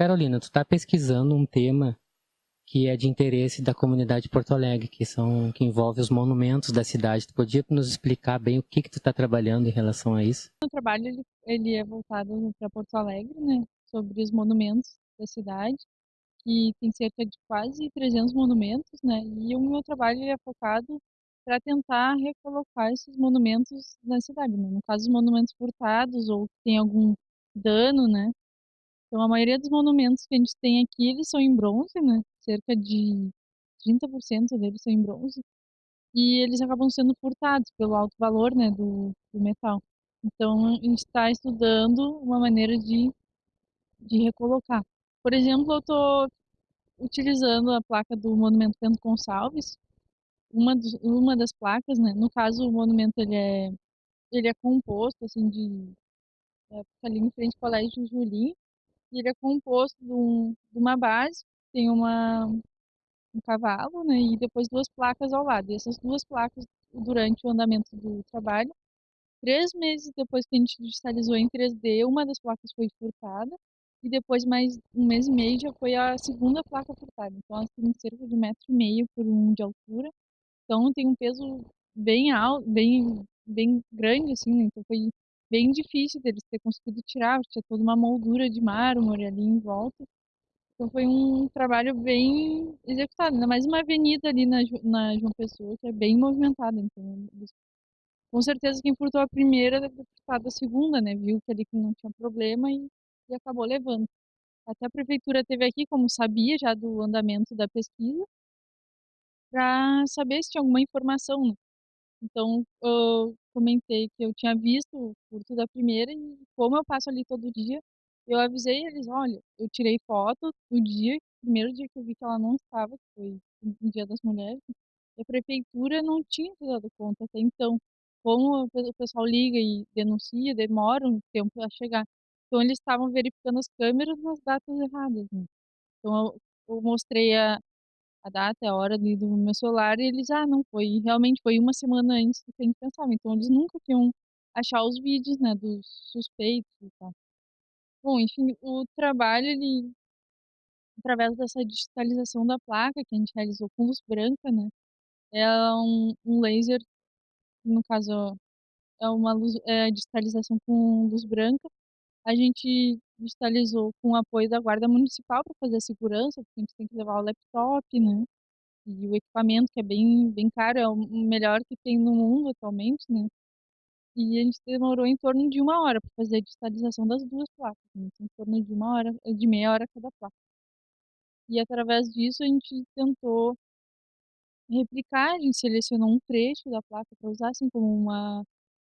Carolina, tu está pesquisando um tema que é de interesse da comunidade de Porto Alegre, que são que envolve os monumentos da cidade. Tu podia nos explicar bem o que que tu está trabalhando em relação a isso? O trabalho ele, ele é voltado para Porto Alegre, né, sobre os monumentos da cidade, que tem cerca de quase 300 monumentos, né, e o meu trabalho é focado para tentar recolocar esses monumentos na cidade, né? no caso os monumentos furtados ou que tem algum dano, né, então, a maioria dos monumentos que a gente tem aqui, eles são em bronze, né? Cerca de 30% deles são em bronze. E eles acabam sendo furtados pelo alto valor, né, do, do metal. Então, a gente está estudando uma maneira de, de recolocar. Por exemplo, eu estou utilizando a placa do Monumento Bento Gonçalves, uma, dos, uma das placas, né? No caso, o monumento ele é, ele é composto, assim, de... É, ali em frente ao Colégio Julim, e ele é composto de, um, de uma base, tem uma, um cavalo, né, e depois duas placas ao lado. E essas duas placas, durante o andamento do trabalho, três meses depois que a gente digitalizou em 3D, uma das placas foi furtada, e depois mais um mês e meio já foi a segunda placa furtada. Então ela cerca de um metro e meio por um de altura, então tem um peso bem alto, bem, bem grande, assim, né? então foi bem difícil deles ter conseguido tirar, tinha toda uma moldura de mármore ali em volta. Então foi um trabalho bem executado, ainda mais uma avenida ali na, na João Pessoa, que é bem movimentada. Então, com certeza quem furtou a primeira deve a segunda, né? Viu que ali que não tinha problema e, e acabou levando. Até a prefeitura teve aqui, como sabia já do andamento da pesquisa, para saber se tinha alguma informação. Né? Então, eu comentei que eu tinha visto o furto da primeira e como eu passo ali todo dia, eu avisei eles, olha, eu tirei foto do dia, primeiro dia que eu vi que ela não estava, que foi no Dia das Mulheres, e a prefeitura não tinha se dado conta até então. Como o pessoal liga e denuncia, demora um tempo a chegar. Então, eles estavam verificando as câmeras nas datas erradas. Né? Então, eu, eu mostrei a, a data, a hora ali do meu celular, e eles, ah, não, foi, realmente foi uma semana antes do que a gente pensava. Então, eles nunca tinham achar os vídeos, né, dos suspeitos e tal. Bom, enfim, o trabalho, ele, através dessa digitalização da placa que a gente realizou com luz branca, né, é um, um laser, no caso, é uma luz, é, digitalização com luz branca. A gente digitalizou com o apoio da Guarda Municipal para fazer a segurança, porque a gente tem que levar o laptop, né? E o equipamento, que é bem, bem caro, é o melhor que tem no mundo atualmente, né? E a gente demorou em torno de uma hora para fazer a digitalização das duas placas, né? em torno de uma hora, de meia hora cada placa. E através disso a gente tentou replicar, a gente selecionou um trecho da placa para usar assim como uma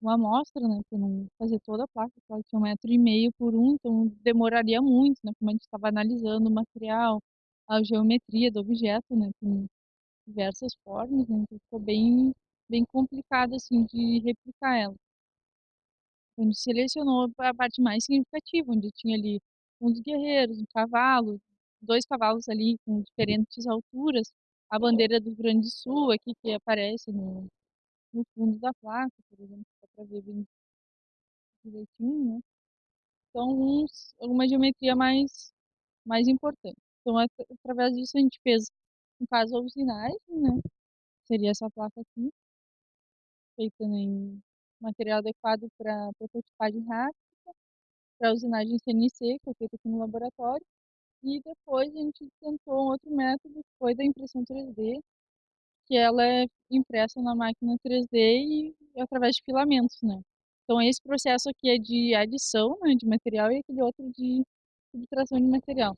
uma amostra, né, para não fazer toda a placa, porque ela tinha um metro e meio por um, então demoraria muito, né, como a gente estava analisando o material, a geometria do objeto, né, com diversas formas, né, então ficou bem, bem complicado, assim, de replicar ela. A gente selecionou a parte mais significativa, onde tinha ali um dos guerreiros, um cavalo, dois cavalos ali com diferentes alturas, a bandeira do Grande Sul aqui que aparece no, no fundo da placa, por exemplo, dá para ver bem direitinho, né? Então, uns, geometria mais, mais importante. Então, através disso, a gente fez, no caso, a usinagem, né? Seria essa placa aqui, feita em material adequado para prototipagem rápida, para usinagem CNC, que foi feita aqui no laboratório, e depois a gente tentou um outro método, que foi da impressão 3D, que ela é impressa na máquina 3D e através de filamentos, né? Então esse processo aqui é de adição né, de material e aquele outro de subtração de material.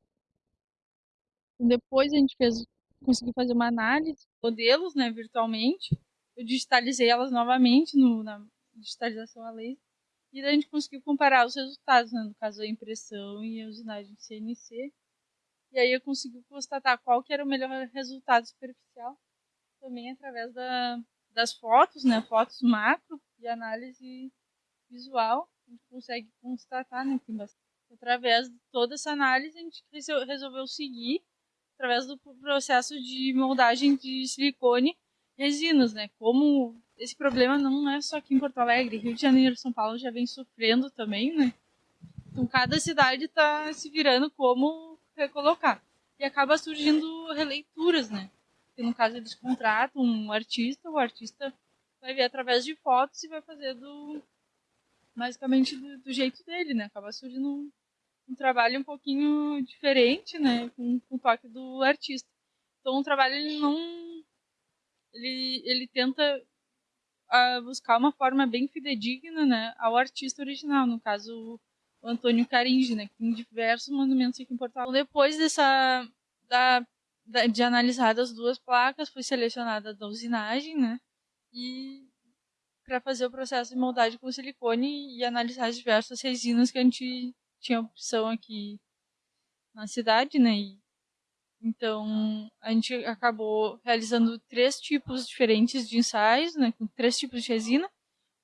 Então, depois a gente fez, conseguiu fazer uma análise de modelos, né, virtualmente. Eu digitalizei elas novamente no, na digitalização a laser e a gente conseguiu comparar os resultados, né, no caso a impressão e a usinagem CNC. E aí eu consegui constatar qual que era o melhor resultado superficial também através da, das fotos, né, fotos macro e análise visual, a gente consegue constatar, né, bastante. Através de toda essa análise, a gente resolveu seguir através do processo de moldagem de silicone resinas, né, como esse problema não é só aqui em Porto Alegre, Rio de Janeiro São Paulo já vem sofrendo também, né, então cada cidade está se virando como recolocar. E acaba surgindo releituras, né? Que no caso eles contratam um artista, o artista vai ver através de fotos e vai fazer do basicamente do, do jeito dele, né? Acaba surgindo um, um, trabalho um pouquinho diferente, né? Com, com o toque do artista. Então o trabalho ele não ele, ele tenta uh, buscar uma forma bem fidedigna, né, ao artista original, no caso o Antônio Caringi, né, que tem diversos monumentos aqui em Portugal. Então, depois dessa da, de analisar as duas placas, foi selecionada a usinagem, né, e para fazer o processo de moldagem com silicone e analisar as diversas resinas que a gente tinha opção aqui na cidade, né, e então, a gente acabou realizando três tipos diferentes de ensaios, né, com três tipos de resina,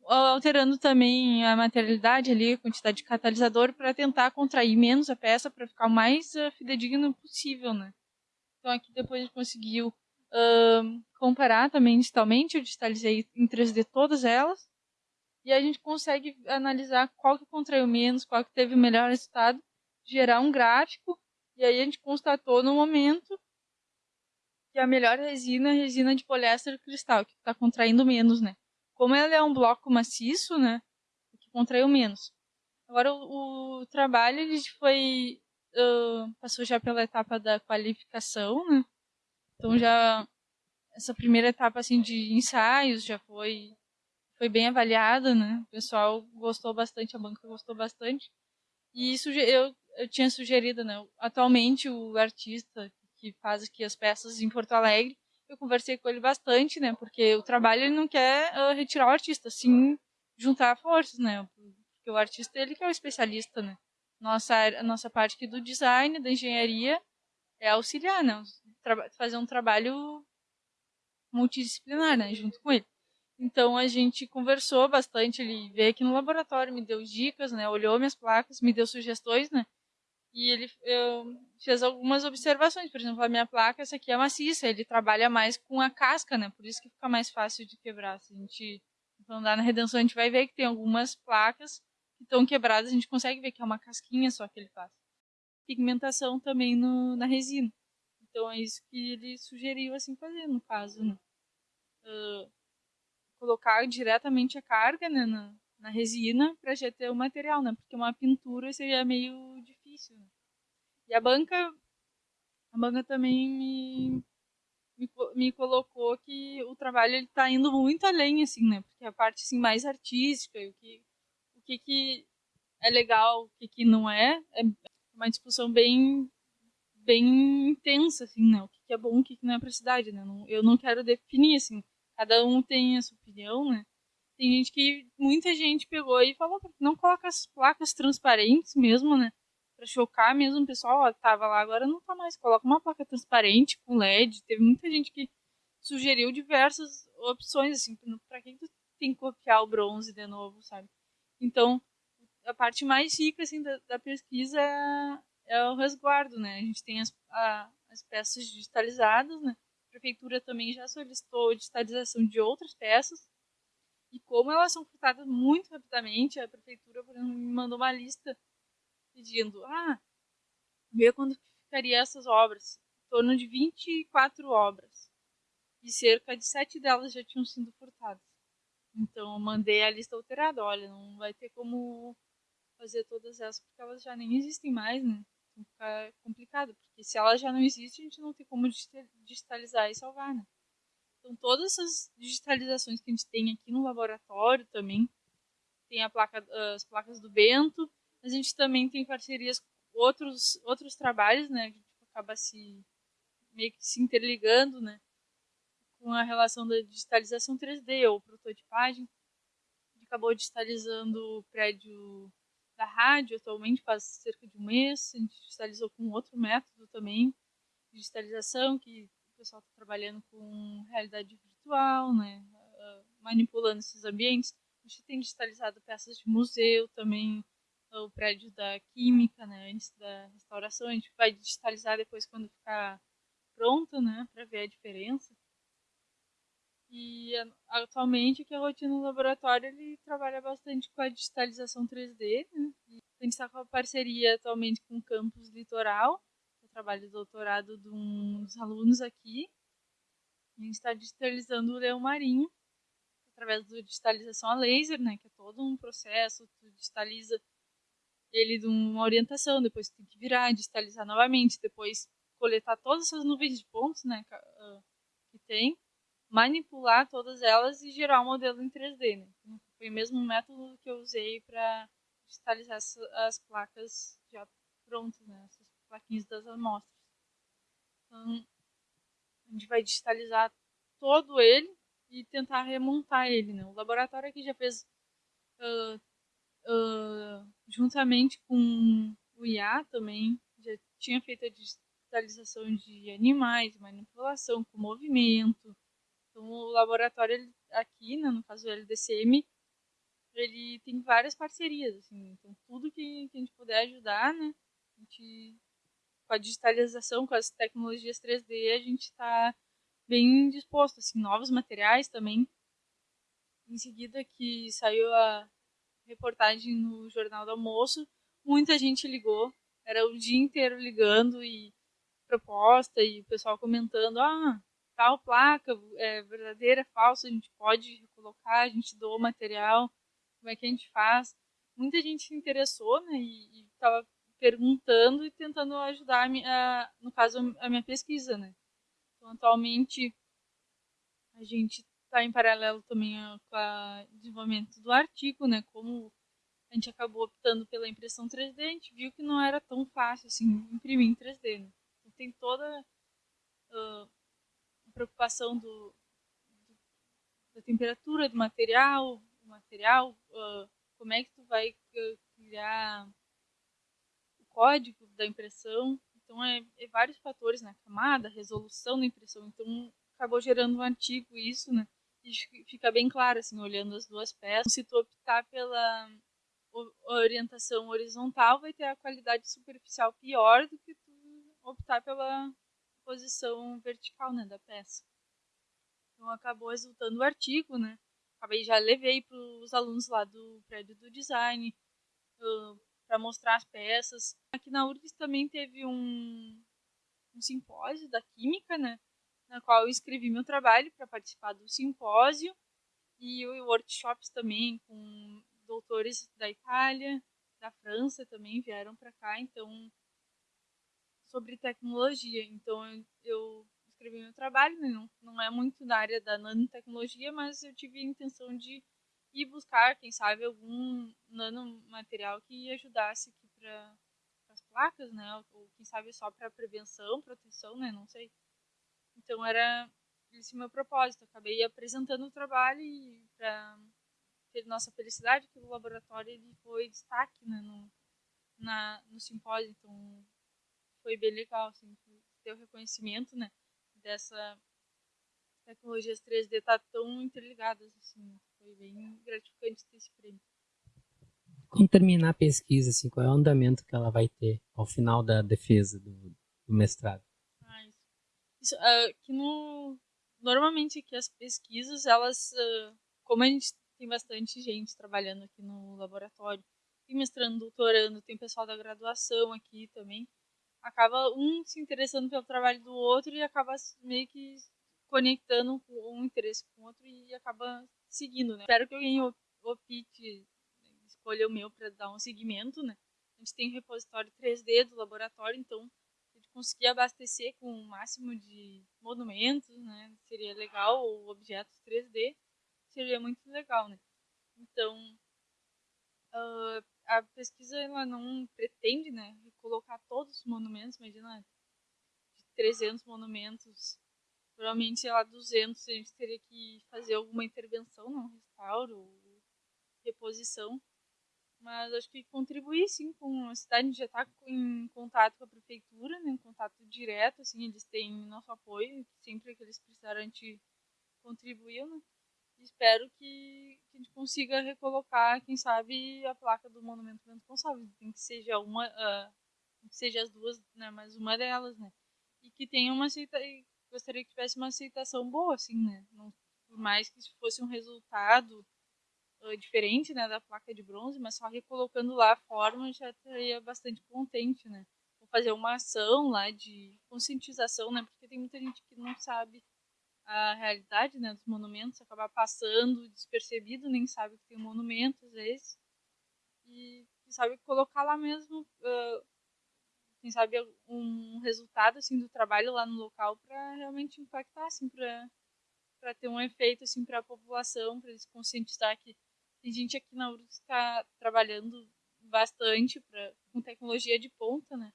alterando também a materialidade ali, a quantidade de catalisador, para tentar contrair menos a peça, para ficar o mais uh, fidedigno possível, né. Então, aqui depois a gente conseguiu comparar também digitalmente, eu digitalizei em 3D todas elas, e a gente consegue analisar qual que contraiu menos, qual que teve o melhor resultado, gerar um gráfico e aí a gente constatou no momento que a melhor resina é a resina de poliéster cristal, que está contraindo menos, né? Como ela é um bloco maciço, né? Que contraiu menos. Agora o, o trabalho ele foi uh, passou já pela etapa da qualificação, né? Então já essa primeira etapa assim de ensaios já foi foi bem avaliada, né? O pessoal gostou bastante, a banca gostou bastante. E isso eu eu tinha sugerido, né? Atualmente o artista que faz aqui as peças em Porto Alegre, eu conversei com ele bastante, né? Porque o trabalho ele não quer uh, retirar o artista, sim juntar forças, né? Porque o artista ele que é o especialista, né? Nossa nossa parte aqui do design, da engenharia é auxiliar, né? Fazer um trabalho multidisciplinar, né? Junto com ele. Então a gente conversou bastante, ele veio aqui no laboratório, me deu dicas, né? Olhou minhas placas, me deu sugestões, né? E ele eu, fez algumas observações, por exemplo, a minha placa, essa aqui é maciça, ele trabalha mais com a casca, né? Por isso que fica mais fácil de quebrar. Se a gente andar na redenção, a gente vai ver que tem algumas placas que estão quebradas, a gente consegue ver que é uma casquinha só que ele faz. Pigmentação também no, na resina. Então é isso que ele sugeriu assim fazer, no caso, né? Uh, colocar diretamente a carga né, na, na resina para já ter o material, né? Porque uma pintura seria meio difícil. Né? E a banca, a banca também me, me, me colocou que o trabalho ele tá indo muito além, assim, né? Porque a parte assim mais artística, o que que, que é legal, o que, que não é, é uma discussão bem bem intensa, assim, né? O que, que é bom, o que, que não é para cidade, né? eu não quero definir, assim, cada um tem a sua opinião, né? Tem gente que, muita gente pegou e falou, não coloca as placas transparentes mesmo, né? Pra chocar mesmo o pessoal, ó, tava lá, agora não tá mais. Coloca uma placa transparente com LED. Teve muita gente que sugeriu diversas opções, assim, pra quem tu tem que copiar o bronze de novo, sabe? Então, a parte mais rica, assim, da, da pesquisa é, é, o resguardo, né? A gente tem as, a, as peças digitalizadas, né? A prefeitura também já solicitou digitalização de outras peças, e como elas são furtadas muito rapidamente, a prefeitura por exemplo, me mandou uma lista pedindo, ah, vê quando ficaria essas obras. Em torno de 24 obras. E cerca de sete delas já tinham sido furtadas. Então eu mandei a lista alterada, olha, não vai ter como fazer todas essas porque elas já nem existem mais, né? Então fica complicado, porque se ela já não existe, a gente não tem como digitalizar e salvar, né? Então, todas essas digitalizações que a gente tem aqui no laboratório também, tem a placa, as placas do Bento, a gente também tem parcerias com outros, outros trabalhos, né, que acaba se meio que se interligando, né, com a relação da digitalização 3D ou prototipagem. A gente acabou digitalizando o prédio da rádio atualmente faz cerca de um mês, a gente digitalizou com outro método também, digitalização que pessoal está trabalhando com realidade virtual, né, uh, manipulando esses ambientes. A gente tem digitalizado peças de museu também, o prédio da química, né, antes da restauração. A gente vai digitalizar depois quando ficar pronto, né, para ver a diferença. E atualmente aqui a rotina no laboratório ele trabalha bastante com a digitalização 3D, né? a gente está com a parceria atualmente com o campus litoral, trabalho de doutorado de um dos alunos aqui. A gente está digitalizando o leão marinho através da digitalização a laser, né, que é todo um processo, tu digitaliza ele de uma orientação, depois tem que virar, digitalizar novamente, depois coletar todas essas nuvens de pontos, né, ah, que tem, manipular todas elas e gerar um modelo em 3D, né. Então, foi o mesmo método que eu usei para digitalizar as, as, placas já prontas, né, essas plaquinhas das amostras. Então, a gente vai digitalizar todo ele e tentar remontar ele, né. O laboratório aqui já fez uh, uh, juntamente com o IA também, já tinha feito a digitalização de animais, manipulação com movimento. Então, o laboratório aqui, né, no caso do LDCM, ele tem várias parcerias, assim, então tudo que, que a gente puder ajudar, né, a gente, com a digitalização, com as tecnologias 3D, a gente está bem disposto, assim, novos materiais também. Em seguida que saiu a reportagem no Jornal do Almoço, muita gente ligou, era o dia inteiro ligando e proposta e o pessoal comentando, ah, tal placa é verdadeira, falsa, a gente pode recolocar, a gente doa material, como é que a gente faz? Muita gente se interessou, né, e estava perguntando e tentando ajudar, a minha, no caso, a minha pesquisa, né. Então, atualmente, a gente está em paralelo também com o desenvolvimento do artigo, né? Como a gente acabou optando pela impressão 3D, a gente viu que não era tão fácil assim imprimir em 3D. Né? Então, tem toda uh, preocupação do, do, da temperatura do material, o material, uh, como é que tu vai criar o código da impressão. Então é, é vários fatores, né? Camada, resolução da impressão. Então acabou gerando um artigo isso, né? fica bem claro, assim, olhando as duas peças. Se tu optar pela orientação horizontal, vai ter a qualidade superficial pior do que tu optar pela posição vertical, né, da peça. Então acabou resultando o artigo, né? Acabei já levei para os alunos lá do prédio do design uh, para mostrar as peças. Aqui na URGS também teve um, um simpósio da química, né? na qual eu escrevi meu trabalho para participar do simpósio e workshops também com doutores da Itália, da França também vieram para cá, então sobre tecnologia. Então eu escrevi meu trabalho, né? não, não é muito da área da nanotecnologia, mas eu tive a intenção de ir buscar, quem sabe, algum nanomaterial que ajudasse aqui para as placas, né? Ou quem sabe só para prevenção, proteção, né? Não sei. Então era esse meu propósito. Acabei apresentando o trabalho e para nossa felicidade que o laboratório ele foi destaque né, no, na, no simpósio. Então foi bem legal assim, ter o reconhecimento né, dessa tecnologias 3D tá tão interligadas assim. Foi bem gratificante ter esse prêmio. Quando terminar a pesquisa, assim, qual é o andamento que ela vai ter ao final da defesa do, do mestrado? Isso, uh, que no, normalmente aqui as pesquisas, elas, uh, como a gente tem bastante gente trabalhando aqui no laboratório, tem mestrando, doutorando, tem pessoal da graduação aqui também, acaba um se interessando pelo trabalho do outro e acaba meio que conectando um interesse com o outro e acaba seguindo, né? Espero que alguém opte escolha o meu para dar um seguimento, né? A gente tem um repositório 3D do laboratório, então conseguir abastecer com o máximo de monumentos, né? Seria legal, ou objetos 3D, seria muito legal, né? Então, uh, a pesquisa ela não pretende, né, colocar todos os monumentos, imagina, de 300 monumentos, provavelmente lá 200 a gente teria que fazer alguma intervenção, não, restauro, reposição, mas acho que contribuir sim com a cidade, a gente já está em contato com a prefeitura, né, em contato direto, assim, eles têm nosso apoio, sempre que eles precisarem a gente contribuiu, né? Espero que, que, a gente consiga recolocar, quem sabe, a placa do Monumento Bento Gonçalves, tem que seja uma, uh, seja as duas, né, mas uma delas, né? E que tenha uma aceita, gostaria que tivesse uma aceitação boa, assim, né? Não, por mais que fosse um resultado diferente, né, da placa de bronze, mas só recolocando lá a forma já estaria bastante contente, né? fazer uma ação lá de conscientização, né? Porque tem muita gente que não sabe a realidade né, dos monumentos, acabar passando despercebido, nem sabe que tem um monumento às vezes. E, e sabe colocar lá mesmo, uh, quem sabe um resultado assim do trabalho lá no local para realmente impactar assim para para ter um efeito assim para a população, para eles conscientizar que tem gente aqui na URGS que está trabalhando bastante pra, com tecnologia de ponta, né?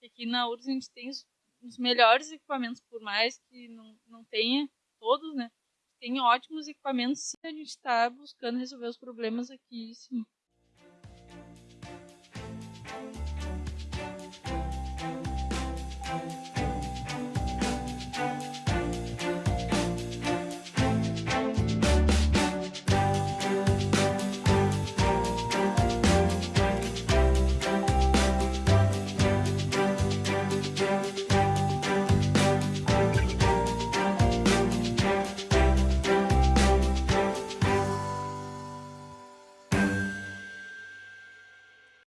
E aqui na URGS a gente tem os, os melhores equipamentos, por mais que não, não tenha todos, né? Tem ótimos equipamentos, sim, a gente está buscando resolver os problemas aqui, sim.